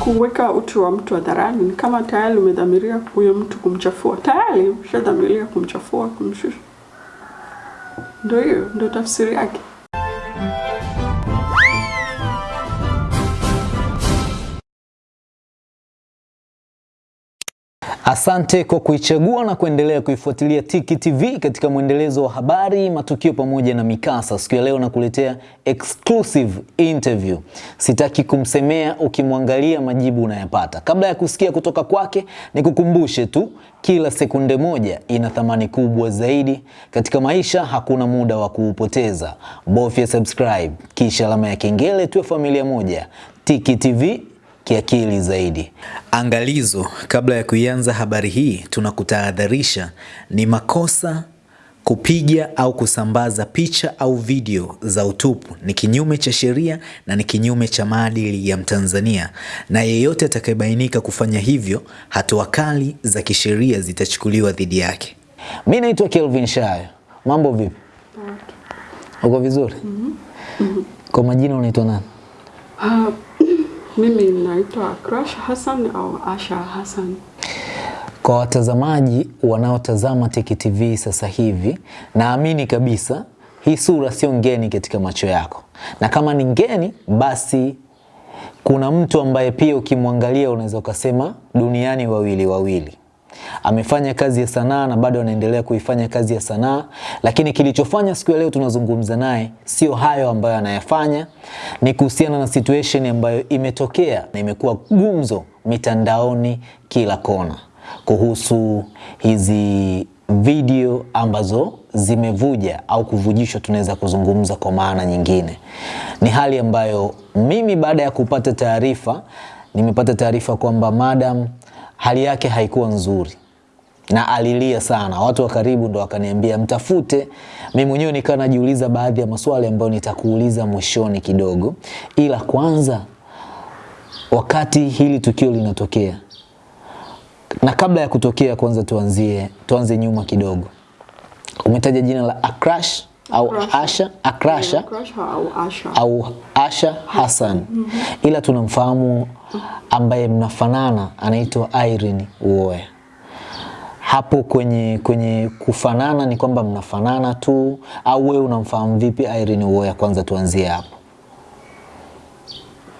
Kuweka utu wa mtu hadharani ni kama tayari umedhamiria huyo mtu kumchafua, tayari ushadhamiria kumchafua, kumshusha. Ndio hiyo, ndio tafsiri yake. Asante kwa kuichagua na kuendelea kuifuatilia Tiki TV katika mwendelezo wa habari, matukio pamoja na mikasa. Siku ya leo nakuletea exclusive interview. Sitaki kumsemea, ukimwangalia majibu unayapata. Kabla ya kusikia kutoka kwake, nikukumbushe tu kila sekunde moja ina thamani kubwa zaidi katika maisha. Hakuna muda wa kuupoteza, bofya subscribe kisha alama ya kengele, tuwe familia moja. Tiki TV kiakili zaidi. Angalizo, kabla ya kuianza habari hii, tunakutahadharisha ni makosa kupiga au kusambaza picha au video za utupu, ni kinyume cha sheria na ni kinyume cha maadili ya Mtanzania, na yeyote atakayebainika kufanya hivyo, hatua kali za kisheria zitachukuliwa dhidi yake. Mi naitwa Kelvin Shayo. Mambo vipi? Uko vizuri? mm -hmm. Kwa majina unaitwa nani? Ah, mimi naitwa Crush Hassan au Asha Hassan. Kwa watazamaji wanaotazama Tiki TV sasa hivi, naamini kabisa hii sura sio ngeni katika macho yako, na kama ni ngeni, basi kuna mtu ambaye pia ukimwangalia unaweza ukasema duniani wawili wawili. Amefanya kazi ya sanaa na bado anaendelea kuifanya kazi ya sanaa, lakini kilichofanya siku ya leo tunazungumza naye sio hayo ambayo anayafanya, ni kuhusiana na situation ambayo imetokea na imekuwa gumzo mitandaoni kila kona kuhusu hizi video ambazo zimevuja au kuvujishwa, tunaweza kuzungumza kwa maana nyingine. Ni hali ambayo mimi baada ya kupata taarifa, nimepata taarifa kwamba madam hali yake haikuwa nzuri na alilia sana. Watu wa karibu ndo wakaniambia mtafute. Mimi mwenyewe nikawa najiuliza baadhi ya maswali ambayo nitakuuliza mwishoni kidogo, ila kwanza, wakati hili tukio linatokea na kabla ya kutokea, kwanza tuanzie tuanze nyuma kidogo. Umetaja jina la Akrash au Akrasha. Asha Akrasha Crush au Asha. au Asha Hassan, ila tunamfahamu ambaye mnafanana anaitwa Irene Uwoya. Hapo kwenye kwenye kufanana ni kwamba mnafanana tu au wewe unamfahamu vipi Irene Uwoya? Kwanza tuanzie hapo.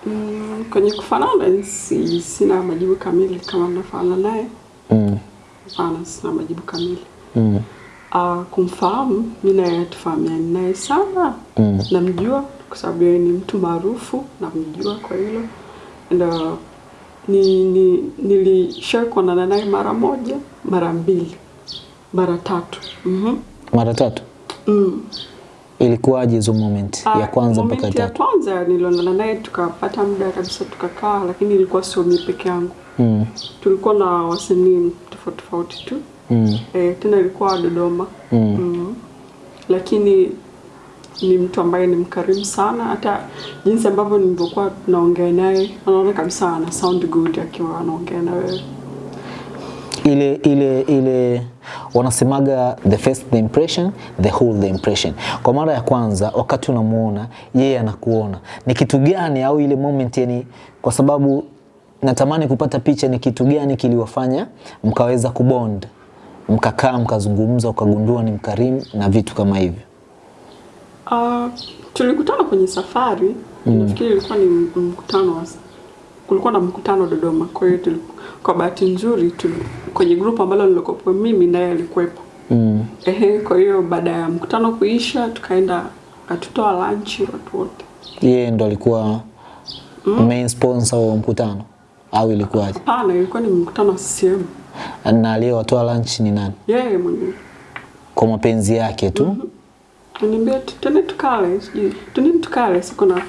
Mm, kwenye kufanana si, sina majibu kamili kama mnafanana naye. Mm. Hapana, sina majibu kamili. Mm. Uh, kumfahamu mimi naye tufahamiani naye sana Mm. namjua kwa sababu yeye ni mtu maarufu namjua kwa hilo uh, ni, ni, nilishawahi kuonana naye mara moja mara mbili mara tatu mm Mara tatu mm. ilikuwaje hizo moment ya kwanza mpaka tatu? ya kwanza nilionana naye tukapata muda kabisa tukakaa, lakini ilikuwa sio mimi peke yangu, Mm. tulikuwa na wasanii tofauti tofauti tu Mm. e, tena ilikuwa Dodoma Mm. mm. lakini ni mtu ambaye ni mkarimu sana, hata jinsi ambavyo nilivyokuwa naongea naye, anaona kabisa ana sound good akiwa anaongea na wewe. ile ile ile wanasemaga the first the impression the whole the impression. Kwa mara ya kwanza wakati unamuona yeye anakuona, ni kitu gani au ile moment, yani kwa sababu natamani kupata picha, ni kitu gani kiliwafanya mkaweza kubond, mkakaa mkazungumza, ukagundua ni mkarimu na vitu kama hivyo? Uh, tulikutana kwenye safari mm. nafikiri ilikuwa ni mkutano wa kulikuwa na mkutano Dodoma. Kwa hiyo kwa bahati nzuri tuli, kwenye grupu ambalo nilikuwepo mimi naye alikuwepo. Mm. Ehe, kwa hiyo baada ya mkutano kuisha tukaenda atutoa lunch watu wote. Yeye ndo alikuwa mm. main sponsor wa mkutano au ilikuwaje? Hapana, ilikuwa ni mkutano wa CCM. Na aliyewatoa lunch ni nani? Yeye mwenyewe Kwa mapenzi yake tu? Ananiambia "Tu- tuende tukale, sijui tuende tukale. Si kuna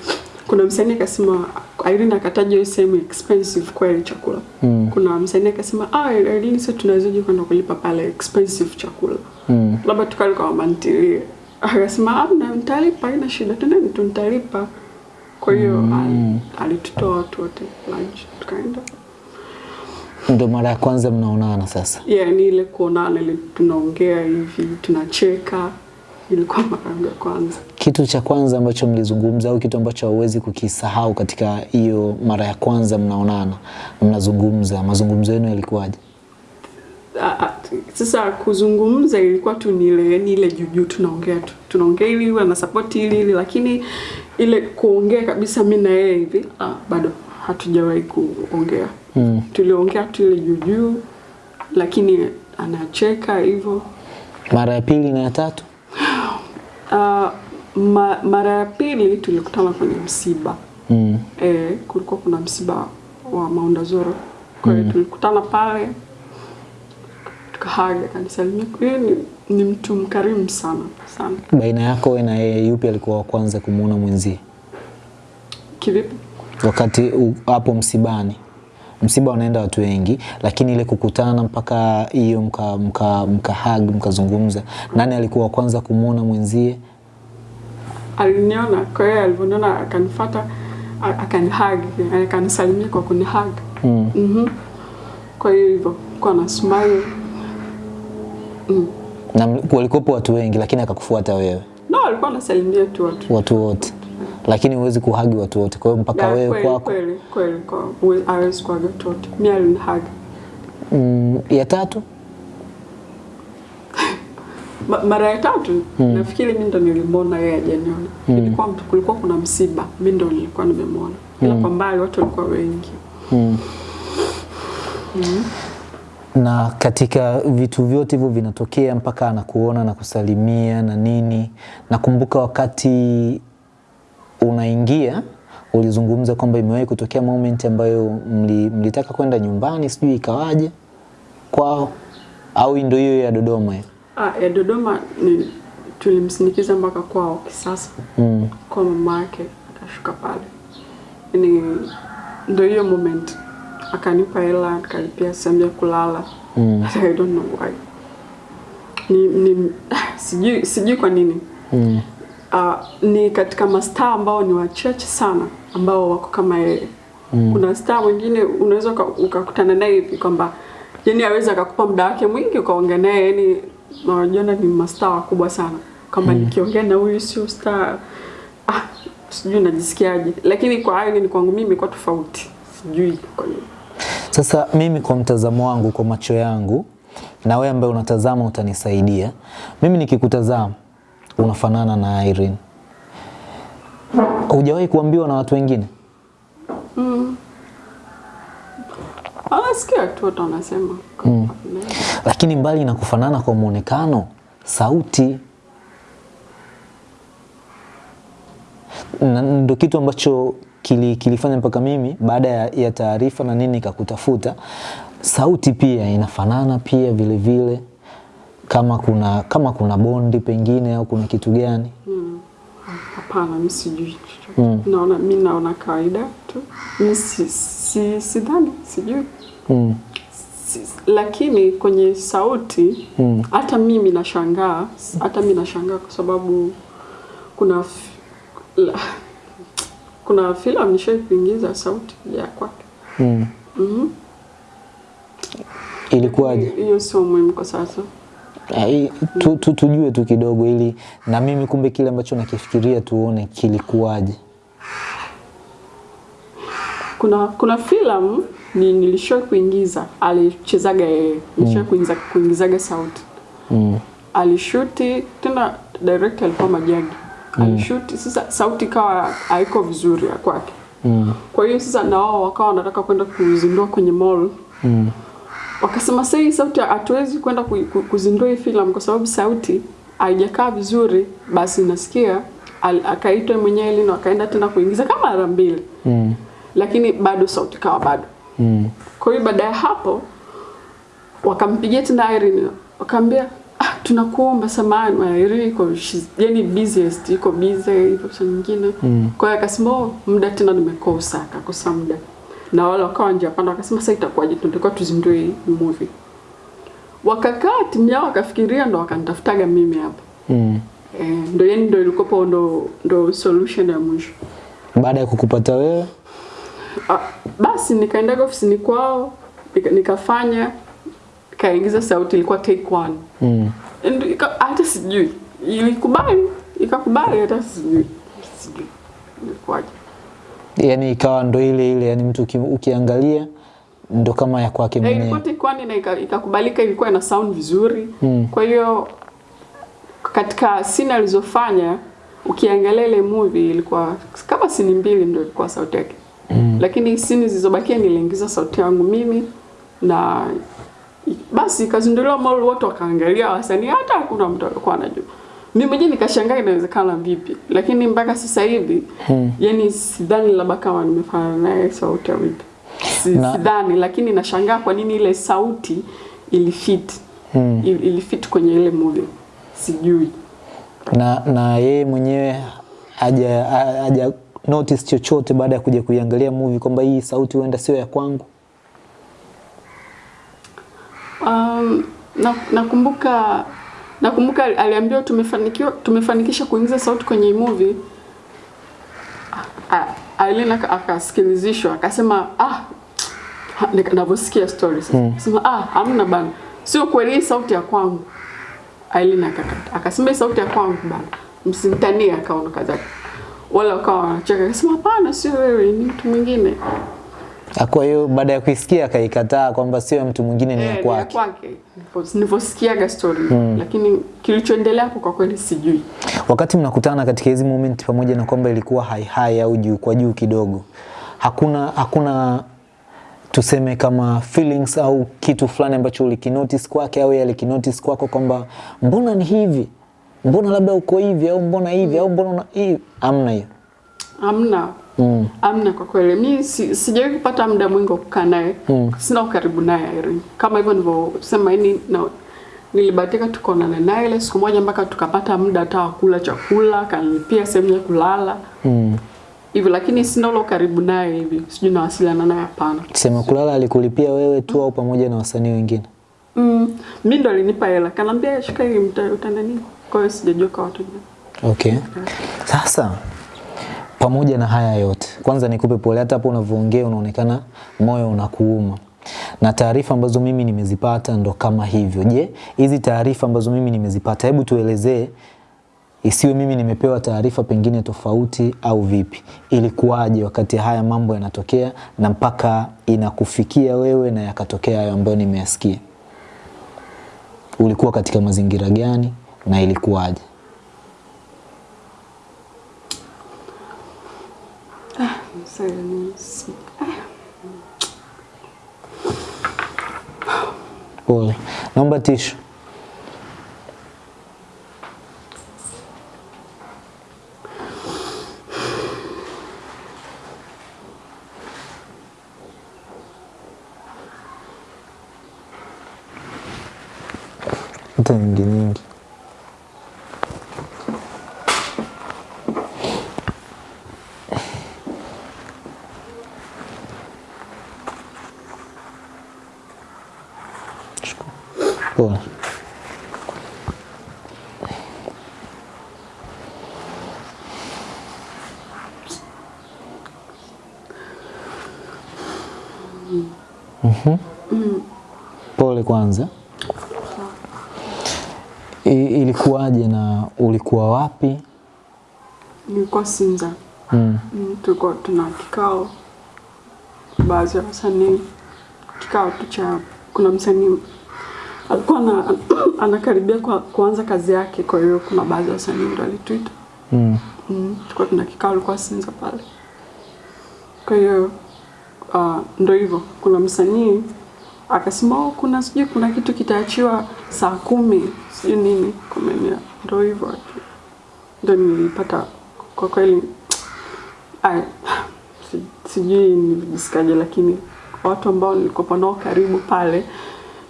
kuna msanii akasema Irene akataja hiyo sehemu expensive kweli chakula. Mm. Kuna msanii akasema ah, Irene sasa tunawezaje kwenda kulipa pale expensive chakula. Mm. Labda tukale kwa mama. Akasema ah, na nitalipa, haina shida, twende tu nitalipa. Kwa hiyo mm. alitutoa watu wote lunch tukaenda. Ndio mara ya kwanza mnaonana sasa. yeah, ni ile kuonana ile tunaongea hivi tunacheka ilikuwa mara ya kwanza Kitu cha kwanza ambacho mlizungumza au kitu ambacho hauwezi kukisahau katika hiyo mara ya kwanza mnaonana, mnazungumza, mazungumzo yenu yalikuwaje? Sasa kuzungumza ilikuwa tu ni ile ni ile juujuu tunaongea tu tunaongea ili iwe support ili ili lakini ile kuongea kabisa mi na yeye hivi ah, bado hatujawahi kuongea Mm. tuliongea tu ile juujuu lakini anacheka hivyo Mara ya pili na ya tatu? Ah, ma, mara ya pili tulikutana kwenye msiba Mm. e, kulikuwa kuna msiba wa Maunda Zoro kwa hiyo tulikutana pale tukahaga kanisani. yeye ni, ni mtu mkarimu sana sana Baina yako na yeye, yupi alikuwa wa kwanza kumuona mwenzie kivipi wakati hapo msibani? Msiba unaenda watu wengi, lakini ile kukutana mpaka hiyo mka, mka, mka hug mkazungumza, nani alikuwa wa kwanza kumuona mwenzie? aliniona kwa hiyo alivyoniona akanifuata akanihug akanihag akanisalimia kwa kunihag Mm. mm kwa hiyo hivyo kwa na smile mm. Na walikuwepo watu wengi, lakini akakufuata wewe, no alikuwa anasalimia tu watu watu wote, lakini huwezi kuhagi watu wote. Kwa hiyo mpaka wewe kwako kweli kweli kwa huwe- hawezi kwa watu wote Mimi alinihagi. mm, ya tatu Ma- mara ya tatu hmm. nafikiri mimi ndo nilimwona yeye ajaniona ilikuwa mtu- kulikuwa kuna msiba mimi ndo nilikuwa nimemwona ila hmm. kwa mbali watu walikuwa wengi hmm. Hmm. na katika vitu vyote hivyo vinatokea mpaka anakuona na kusalimia na nini. Nakumbuka wakati unaingia ulizungumza kwamba imewahi kutokea moment ambayo mli, mlitaka kwenda nyumbani, sijui ikawaje kwao, au ndio hiyo ya Dodoma hiyo? ah, ya Dodoma ni tulimsindikiza mpaka kwao Kisasa mm. kwa mama yake akashuka pale ni ndo hiyo moment akanipa hela akalipia sehemu ya kulala Mm. I don't know why ni, ni sijui sijui kwa nini Mm. Uh, ni katika mastaa ambao ni wachache sana ambao wako kama yeye mm. kuna staa mwingine unaweza ukakutana naye hivi kwamba yani aweza akakupa muda wake mwingi ukaongea naye yani unajiona ni mastaa wakubwa sana kama mm. nikiongea na huyu sio star ah, sijui najisikiaje lakini kwa hayo ni kwangu mimi kwa tofauti sijui kwa nini Sasa mimi kwa mtazamo wangu, kwa macho yangu, na wewe ambaye unatazama utanisaidia. Mimi nikikutazama unafanana na Irene. Hujawahi kuambiwa na watu wengine? anasikia tu watu wanasema mm. Lakini mbali na kufanana kwa muonekano, sauti ndio ndo kitu ambacho kili, kilifanya mpaka mimi baada ya, ya taarifa na nini nikakutafuta. Sauti pia inafanana pia vile vile, kama kuna kama kuna bondi pengine au kuna kitu gani Hapana, mimi sijui chochote. Naona mimi naona kawaida tu, mimi si, si, sidhani sijui mm. si, lakini kwenye sauti Mm. hata mimi nashangaa, hata mimi nashangaa kwa sababu kuna la, kuna filamu nishai kuingiza sauti ya kwake. Mm. mm -hmm. Ilikuwaje? Hiyo sio muhimu kwa sasa. Ah, tu, tu, tujue tu kidogo ili na mimi kumbe kile ambacho nakifikiria tuone kilikuwaje. Kuna kuna filamu ni nilishoe kuingiza, alichezaga yeye, nilishoa kuingiza kuingizaga sauti Mm. alishuti tena director alikuwa Majagi alishuti sasa sauti kawa haiko vizuri ya kwake Mm. kwa hiyo sasa na wao wakawa wanataka kwenda kuzindua kwenye mall Mm. Wakasema sasa hii sauti hatuwezi kwenda ku, ku, kuzindua hii filamu kwa sababu sauti haijakaa vizuri basi nasikia akaitwa mwenyewe Lino akaenda tena kuingiza kama mara mbili Mm. lakini bado sauti kawa bado Mm. kwa hiyo baada ya hapo wakampigia tena Irene wakaambia ah, tunakuomba samahani Irene iko yani busiest iko busy hivyo nyingine Mm. kwa hiyo akasema oh, muda tena nimekosa akakosa muda na wale wakawa njia panda wakasema sasa itakuwaje tunatakiwa tuzindue movie. Wakakaa timu yao wakafikiria ndo wakanitafutaga mimi hapa. Mm. E, ndo yani ndo ilikopo ndo, ndo solution ya mwisho. Baada ya kukupata wewe? Ah, basi nikaendaga ofisini kwao nika, nikafanya kaingiza sauti ilikuwa take one. Mm. Hata sijui ilikubali ikakubali hata sijui sijui ilikuwaje yani ikawa ndo ile ile yani mtu ukiangalia ndo kama ya kwake ilikuwa mwenyewe take one na ika- ikakubalika ilikuwa ina sound vizuri Mm. kwa hiyo katika sini alizofanya ukiangalia ile movie ilikuwa kama sini mbili ndio ilikuwa sauti yake mm. lakini sini zilizobakia niliingiza sauti yangu mimi na basi ikazinduliwa mall wote wakaangalia wasanii hata hakuna mtu alikuwa anajua mimi mwenyewe nikashangaa inawezekana vipi lakini mpaka sasa hivi Hmm. yani sidhani labda kama nimefanya naye sauti au vipi. Si, Na- sidhani lakini nashangaa kwa nini ile sauti ilifit. Hmm. Ilifit kwenye ile movie. Sijui. Na na yeye mwenyewe haja ha- haja notice chochote baada ya kuja kuiangalia movie kwamba hii sauti huenda sio ya kwangu? Um, na, nakumbuka aliambiwa tumefanikiwa tumefanikisha kuingiza sauti kwenye movie. Aka- akasikilizishwa akasema ah ninavyosikia stories. Hmm. Sema ah hamna bana sio kweli sauti ya kwangu. Aileen akakata akasema sauti ya kwangu bana msimtanie akaondoka zake. Wala wakawa wanacheka akasema hapana sio wewe ni mtu mwingine. Ah, kwa hiyo baada ya kuisikia akaikataa kwamba sio ya mtu mwingine ni Eh, ya ni ya kwake. kwake. Nilivyo- nilivyosikiaga story lakini kilichoendelea hapo kwa kweli sijui. Wakati mnakutana katika hizi moment pamoja na kwamba ilikuwa hai hai au juu kwa juu kidogo hakuna hakuna tuseme kama feelings au kitu fulani ambacho ulikinotice kwake au yalikinotice alikinotice kwako kwamba mbona ni hivi? Mbona labda uko hivi au mbona hivi au mbona hivi amna hiyo. Amna mm. amna kwa kweli. Mi si, sijawahi kupata muda mwingi wa kukaa naye. Mm. sina ukaribu naye Irene. kama hivyo nilivyosema yani na nilibahatika tukaonana naye ile siku moja mpaka tukapata muda hata wa kula chakula kanilipia sehemu ya kulala. Mm. hivyo lakini sina ule karibu naye hivi. Sijui nawasiliana naye hapana. Sema kulala alikulipia wewe tu au pamoja na wasanii wengine? Mm, mi ndo alinipa hela. Kanaambia shika hii utaenda nini? Kwa hiyo sijajua kwa watu Okay. Sasa pamoja na haya yote, kwanza nikupe pole, hata hapo unavyoongea unaonekana moyo unakuuma, na taarifa ambazo mimi nimezipata ndo kama hivyo. Je, hizi taarifa ambazo mimi nimezipata, hebu tuelezee, isiwe mimi nimepewa taarifa pengine tofauti au vipi? Ilikuwaje wakati haya mambo yanatokea na mpaka inakufikia wewe na yakatokea hayo ambayo nimeyasikia? Ulikuwa katika mazingira gani na ilikuwaje? Sasa ni- si- Pole. Naomba tishu. Hata nyingi nyingi. Pole. Mhm. Pole kwanza. I, ilikuwaje na ulikuwa wapi? nilikuwa Sinza Mm. Mm, tulikuwa tuna kikao baadhi ya wasanii kikao tu cha kuna msanii alikuwa ana, anakaribia kwa, kuanza kazi yake kwa hiyo kuna baadhi ya wasanii ndio alituita Mm. mm, tulikuwa tuna kikao alikuwa Sinza pale kwa hiyo uh, ndo hivyo kuna msanii akasema oh, kuna sijui kuna kitu kitaachiwa saa kumi sijui nini kumenia ndo hivyo ndo nilipata kwa kweli Ay, si- sijui nilijisikiaje lakini watu ambao nilikuwa nao karibu pale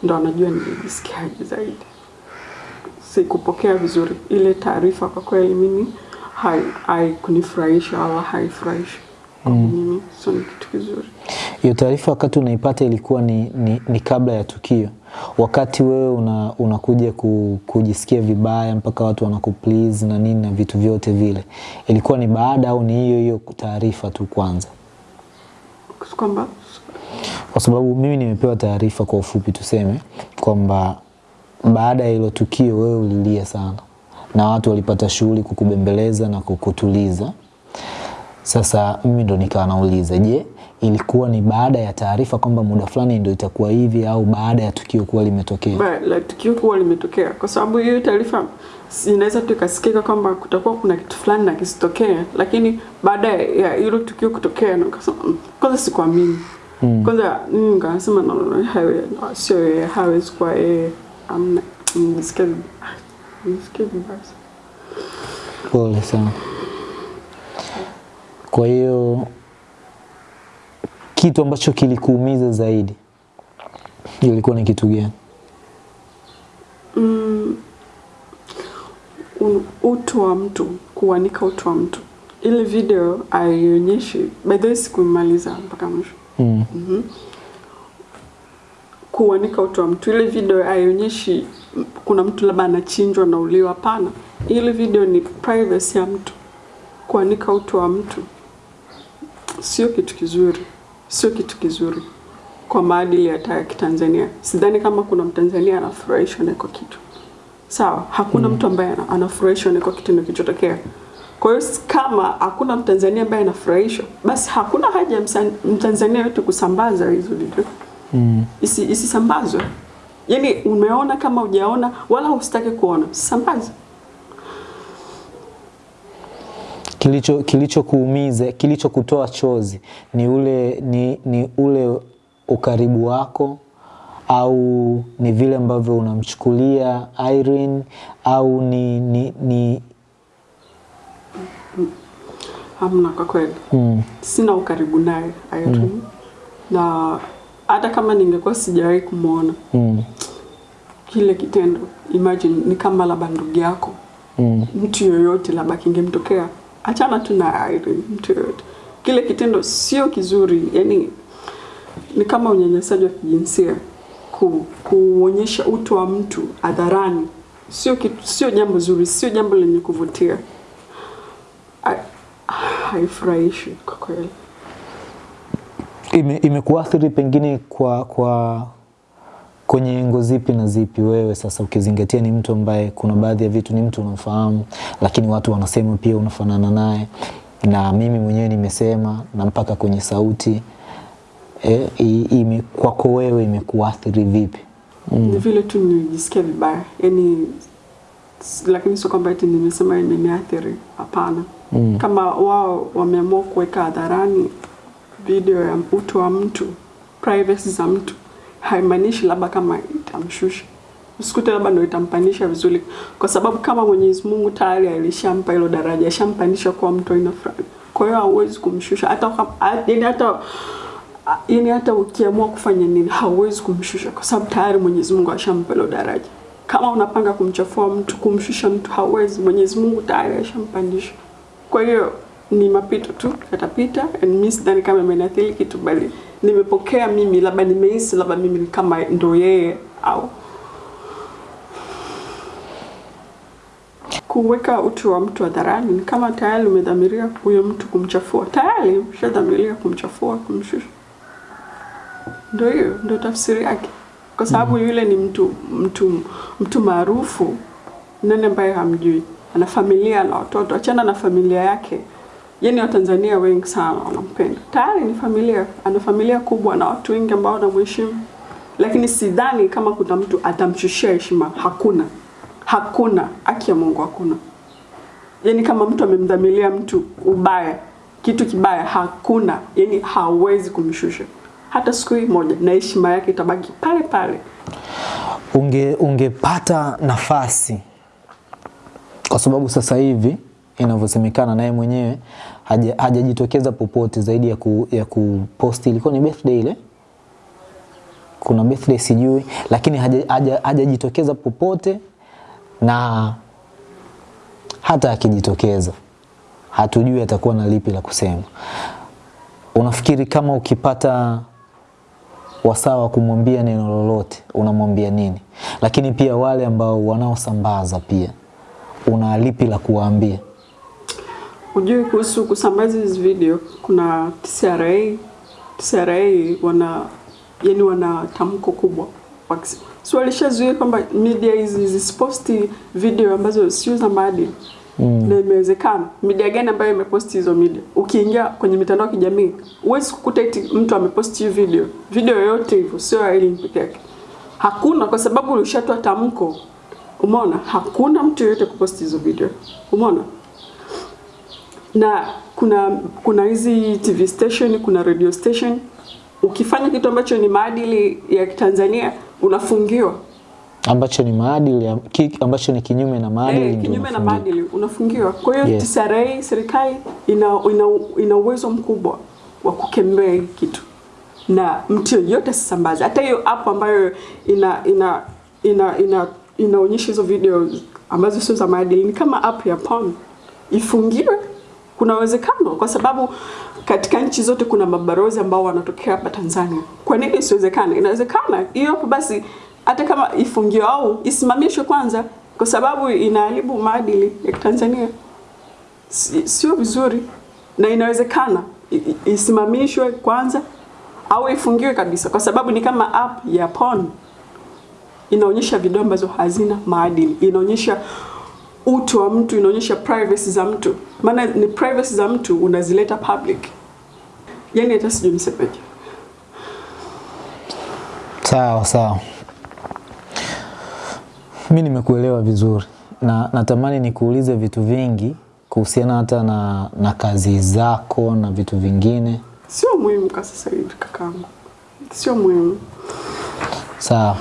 ndo wanajua nilijisikiaje zaidi. Sikupokea vizuri ile taarifa kwa kweli mimi hai- haikunifurahisha wala haifurahishi mm. mimi sio ni kitu kizuri. Hiyo taarifa wakati unaipata ilikuwa ni, ni, ni kabla ya tukio, wakati wewe una, unakuja ku, kujisikia vibaya mpaka watu wanakuplease na nini na vitu vyote vile, ilikuwa ni baada au ni hiyo hiyo taarifa tu kwanza? kwamba kwa sababu mimi nimepewa taarifa kwa ufupi tuseme kwamba baada ya hilo tukio wewe ulilia sana na watu walipata shughuli kukubembeleza na kukutuliza. Sasa mimi ndo nikawa nauliza, je, ilikuwa ni baada ya taarifa kwamba muda fulani ndio itakuwa hivi au baada ya tukio kuwa limetokea? Ba- ya tukio kuwa limetokea, kwa sababu hiyo taarifa inaweza tu ikasikika kwamba kutakuwa kuna kitu fulani na kisitokee, lakini baada ya hilo tukio kutokea, nikasema "Mm, kwanza sikuamini Mm. kwanza mimi nikasema sio yeye, hawezi kuwa yeye, amna nisikia vibaya, sana. Pole sana. Kwa hiyo kitu ambacho kilikuumiza zaidi ilikuwa ni kitu gani? mm, utu wa mtu, kuanika utu wa mtu. Ile video aionyeshi, by the way sikuimaliza mpaka mwisho. Mm. Mm -hmm. Kuanika utu wa mtu. Ile video haionyeshi mm, kuna mtu labda anachinjwa na uliwa, hapana. Ile video ni privacy ya mtu. Kuanika utu wa mtu sio kitu kizuri, sio kitu kizuri kwa maadili hata ya Kitanzania. Sidhani kama kuna Mtanzania anafurahishwa na iko kitu sawa. Hakuna mm. mtu ambaye anafurahishwa na iko kitu kilichotokea. Kwa hiyo kama hakuna Mtanzania ambaye anafurahishwa, basi hakuna haja ya Mtanzania wetu kusambaza hizo video Mm. isi, isisambazwe. Yaani umeona kama ujaona wala usitaki kuona, sambaza. Kilicho kilichokuumiza, kilichokutoa chozi ni ule ni, ni ule ukaribu wako au ni vile ambavyo unamchukulia Irene au ni ni, ni Hamna kwa kweli. mm, Sina ukaribu naye Irene. mm. Na hata kama ningekuwa sijawahi kumwona mm, kile kitendo, imagine ni kama labda ndugu yako mm, mtu yoyote labda kingemtokea, achana tu na mtu yoyote, kile kitendo sio kizuri. Yani ni kama unyanyasaji wa kijinsia, ku, kuonyesha utu wa mtu hadharani, sio kitu, sio jambo zuri, sio jambo lenye kuvutia, Ha- haifurahishi kwa kweli. ime, imekuathiri pengine kwa kwa kwenye engo zipi na zipi. Wewe sasa ukizingatia ni mtu ambaye kuna baadhi ya vitu ni mtu unamfahamu lakini watu wanasema pia unafanana naye. Na mimi mwenyewe nimesema na mpaka kwenye sauti e, ime, kwako wewe imekuathiri vipi? Ni vile tu nijisikia vibaya, yani lakini sio kwamba eti nimesema imeniathiri, hapana. Mm. Kama wao wameamua kuweka hadharani video ya utu wa mtu, privacy za mtu, haimaanishi labda kama itamshusha, usikute labda ndio itampanisha vizuri, kwa sababu kama Mwenyezi Mungu tayari alishampa hilo daraja, ashampanisha kuwa mtu aina fulani, kwa hiyo hauwezi kumshusha hata yani hata yani hata ukiamua kufanya nini hauwezi kumshusha kwa sababu tayari Mwenyezi Mungu ashampa hilo daraja. Kama unapanga kumchafua mtu, kumshusha mtu, hauwezi. Mwenyezi Mungu tayari ashampandisha. Kwa hiyo ni mapito tu, yatapita. And mimi sidhani kama imeniathiri kitu, bali nimepokea mimi, labda nimehisi labda mimi ni kama ndo yeye au kuweka utu wa mtu hadharani ni kama tayari umedhamiria huyo mtu kumchafua, tayari ushadhamiria kumchafua, kumshusha. Ndo hiyo, ndo tafsiri yake, kwa sababu yule ni mtu mtu mtu maarufu. Nani ambaye hamjui? Ana familia na watoto, achana na familia yake. Yaani Watanzania wengi sana wanampenda, tayari ni familia, ana familia kubwa na watu wengi ambao wanamheshimu, lakini sidhani kama kuna mtu atamshushia heshima. Hakuna, hakuna, haki ya Mungu hakuna. Yani kama mtu amemdhamilia mtu ubaya, kitu kibaya, hakuna, yani hawezi kumshusha. Hata siku moja, na heshima yake itabaki pale pale. unge ungepata nafasi. Kwa sababu sasa hivi inavyosemekana naye mwenyewe haja- hajajitokeza popote zaidi ya, ku, ya kuposti. Ilikuwa ni birthday ile? Kuna birthday sijui lakini hajajitokeza haja- haja- popote na hata akijitokeza hatujui atakuwa na lipi la kusema. Unafikiri kama ukipata wasaa wa kumwambia neno lolote unamwambia nini? Lakini pia wale ambao wanaosambaza pia una lipi la kuwaambia Ujue kuhusu kusambaza hizi video, kuna TCRA. TCRA wana yani wana tamko kubwa. So walishazuia kwamba media hizi zisiposti video ambazo sio za maadili. Mm. na imewezekana. Media gani ambayo imeposti hizo media? Ukiingia kwenye mitandao ya kijamii huwezi kukuta eti mtu ameposti hiyo video. Video yoyote hivyo sio elimu peke yake. Hakuna kwa sababu ulishatoa tamko. Umeona? Hakuna mtu yoyote kuposti hizo video. Umeona na kuna kuna hizi TV station, kuna radio station. Ukifanya kitu ambacho ni maadili ya Tanzania unafungiwa. ambacho ni maadili ambacho ni kinyume na maadili hey, kinyume na maadili unafungiwa. Kwa hiyo Yes. TCRA serikali ina, ina, ina uwezo mkubwa wa kukemea kitu na mtu yoyote asisambaze. Hata hiyo app ambayo ina ina ina ina inaonyesha hizo video ambazo sio za maadili ni kama app ya porn ifungiwe. Kuna uwezekano kwa sababu katika nchi zote kuna mabarozi ambao wanatokea hapa Tanzania. Kwa nini isiwezekane? Inawezekana hiyo basi, hata kama ifungiwe au isimamishwe kwanza, kwa sababu inaharibu maadili ya Tanzania si- sio vizuri na inawezekana isimamishwe kwanza au ifungiwe kabisa, kwa sababu ni kama app ya porn inaonyesha video ambazo hazina maadili, inaonyesha utu wa mtu, inaonyesha privacy za mtu, maana ni privacy za mtu unazileta public. Yani hata sijui nisemeje. Sawa sawa, mi nimekuelewa vizuri na natamani nikuulize vitu vingi kuhusiana hata na, na kazi zako na vitu vingine. Sio muhimu kwa sasa hivi kakaangu, sio muhimu. Sawa,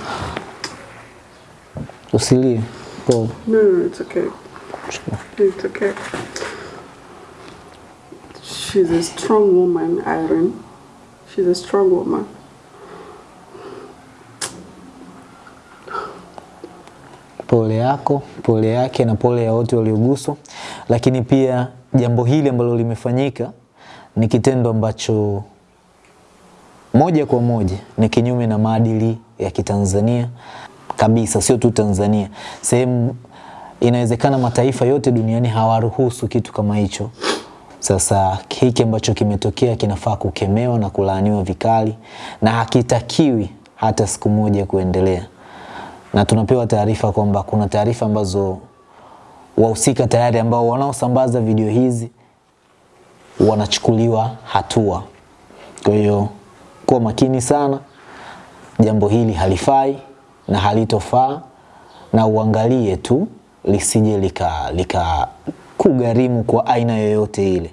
usilie. Pole. No, no, it's okay. Sure. It's okay. She's a strong woman, Irene. She's a strong woman. Pole yako, pole yake na pole ya wote walioguswa, lakini pia jambo hili ambalo limefanyika ni kitendo ambacho moja kwa moja ni kinyume na maadili ya Kitanzania kabisa, sio tu Tanzania, sehemu inawezekana mataifa yote duniani hawaruhusu kitu kama hicho. Sasa hiki ambacho kimetokea kinafaa kukemewa na kulaaniwa vikali na hakitakiwi hata siku moja kuendelea na tunapewa taarifa kwamba kuna taarifa ambazo wahusika tayari ambao wanaosambaza video hizi wanachukuliwa hatua. Kwa hiyo kuwa makini sana, jambo hili halifai na halitofaa, na uangalie tu lisije lika, lika kwa aina yoyote ile.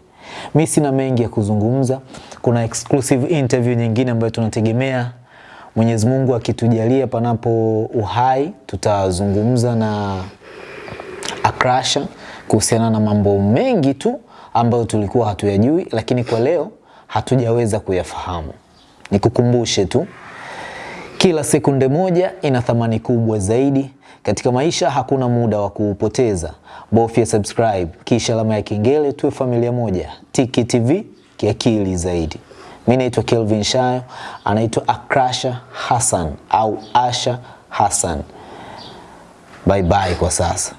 Mi sina mengi ya kuzungumza. Kuna exclusive interview nyingine ambayo tunategemea Mwenyezi Mungu akitujalia, panapo uhai, tutazungumza na Akrasha kuhusiana na mambo mengi tu ambayo tulikuwa hatuyajui, lakini kwa leo hatujaweza kuyafahamu. Nikukumbushe tu kila sekunde moja ina thamani kubwa zaidi katika maisha. Hakuna muda wa kuupoteza, bofya subscribe kisha alama ya kengele, tuwe familia moja. Tiki TV kiakili zaidi. Mi naitwa Kelvin Shayo, anaitwa Akrasha Hassan au Asha Hassan. Bye bye kwa sasa.